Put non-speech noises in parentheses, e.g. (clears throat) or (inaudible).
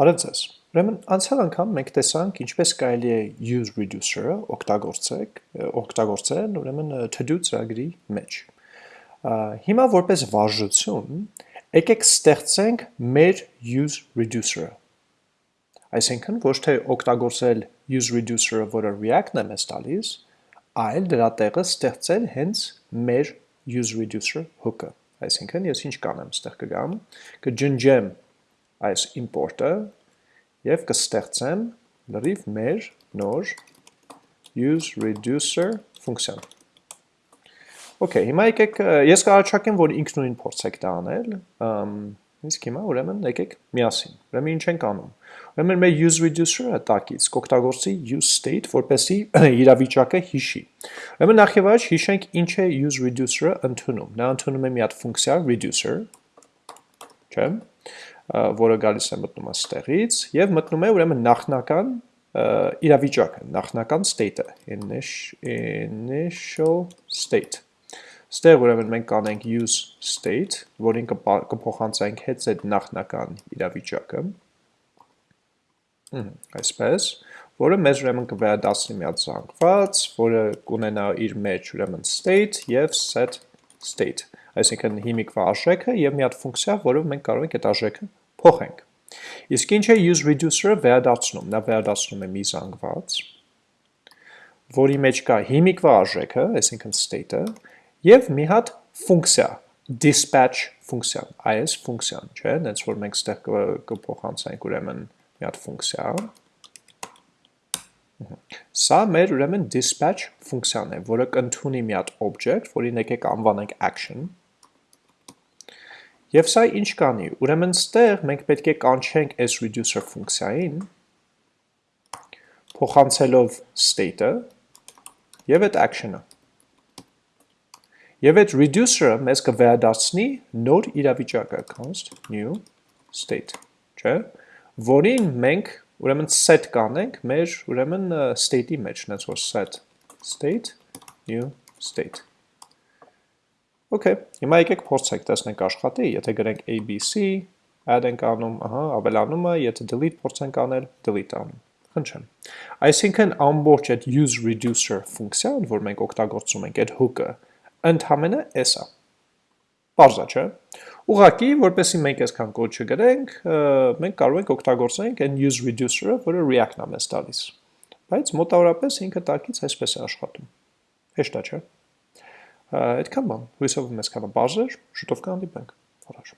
Բարև ձեզ։ Ուրեմն անցյալ անգամ մենք տեսանք ինչպես կարելի է use reducer-ը օգտագործեք, օգտագործել ուրեմն to-do ծրագրի մեջ։ Հիմա որպես վարժություն, եկեք ստեղծենք մեր use reducer-ը։ Այսինքն ոչ թե օգտագործել use reducer-ը, որը React-ն է մեզ տալիս, այլ դրա տեղը ստեղծել հենց մեր use reducer hook-ը։ Այսինքն ես ինչ կանեմ, ստեղ կգամ, կջնջեմ այս import-ը և կստեղծեմ լրիվ մեր նոր use reducer ֆունկցիան։ Okay, հիմա եկեք, ես կառաջարկեմ, որ ինքնուրույն փորձեք դա անել, իսկ հիմա ուրեմն եկեք միասին, ուրեմն ինչ ենք անում։ Ուրեմն մեր use reducer-ը տակից կօգտագործի use state, որպեսի (clears throat) իրավիճակը հիշի։ Ուրեմն նախ եւ առաջ հիշենք ինչ է use reducer-ը ընդունում։ Նա ընդունում է մի հատ ֆունկցիա reducer, չէ՞ որը գալիս է մտնում աստեղից և մտնում է ուրեմն նախնական իրավիճակը, նախնական state-ը, initial state։ Ստեղ ուրեմն մենք կանենք use state, որին կփոխանցենք հետ այդ նախնական իրավիճակը, այսպես, որը մեզ ուրեմն կվերադասնի մի հատ զանգված, որը կունենա իր մեջ ուրեմն state և set state, այսինքն հիմիկվա արժեքը և մի հատ ֆունկցիա, որով մենք կարող ենք այդ արժեքը փոխենք։ Իսկ ինչ է use reducer-ը վերադարձնում, նա վերադարձնում է մի զանգված, որի մեջ կա հիմիկվա արժեքը, այսինքն state-ը, և մի հատ ֆունկցիա, dispatch ֆունկցիան, այս ֆունկցիան, չէ, նենց որ մենք ստեղ կփոխանցենք ուրեմն մի հատ ֆունկցիա, Սա մեր ուրեմն dispatch ֆունկցիան է, որը կընդունի մի հատ object, որին եկեք անվանենք action, Եվ սա ինչ կանի, ուրեմն ստեղ մենք պետք է կանչենք s reducer ֆունկցիային, փոխանցելով state-ը և այդ action-ը։ Եվ այդ reducer-ը մեզ կվերադարձնի նոր իրավիճակը, const new state, չէ, որին մենք ուրեմն set կանենք մեր ուրեմն state-ի մեջ, նենց որ set state new state։ Okay, հիմա եկեք փորձենք, տեսնենք աշխատի, եթե գրենք ABC, add ենք անում, ահա, ավելանում է, եթե delete փորձենք անել, delete անում։ Խնդրեմ։ Այսինքն ամբողջ այդ use reducer ֆունկցիան, որ մենք օգտագործում ենք այդ hook-ը, ընդհանրապես էս է։ Պարզա, չէ։ Ուղղակի, որպեսզի մենք այսքան կոդ չգրենք, մենք կարող ենք օգտագործենք այն use reducer-ը, որը React-ն է մեզ տալիս։ Բայց մոտավորապես ինքը տակից այսպես է աշխատում։ Հեշտ է, չէ՞։ Այդքան բան, հույսով մեզ կանա բարձր, շուտով կհանդիպենք, առաջ։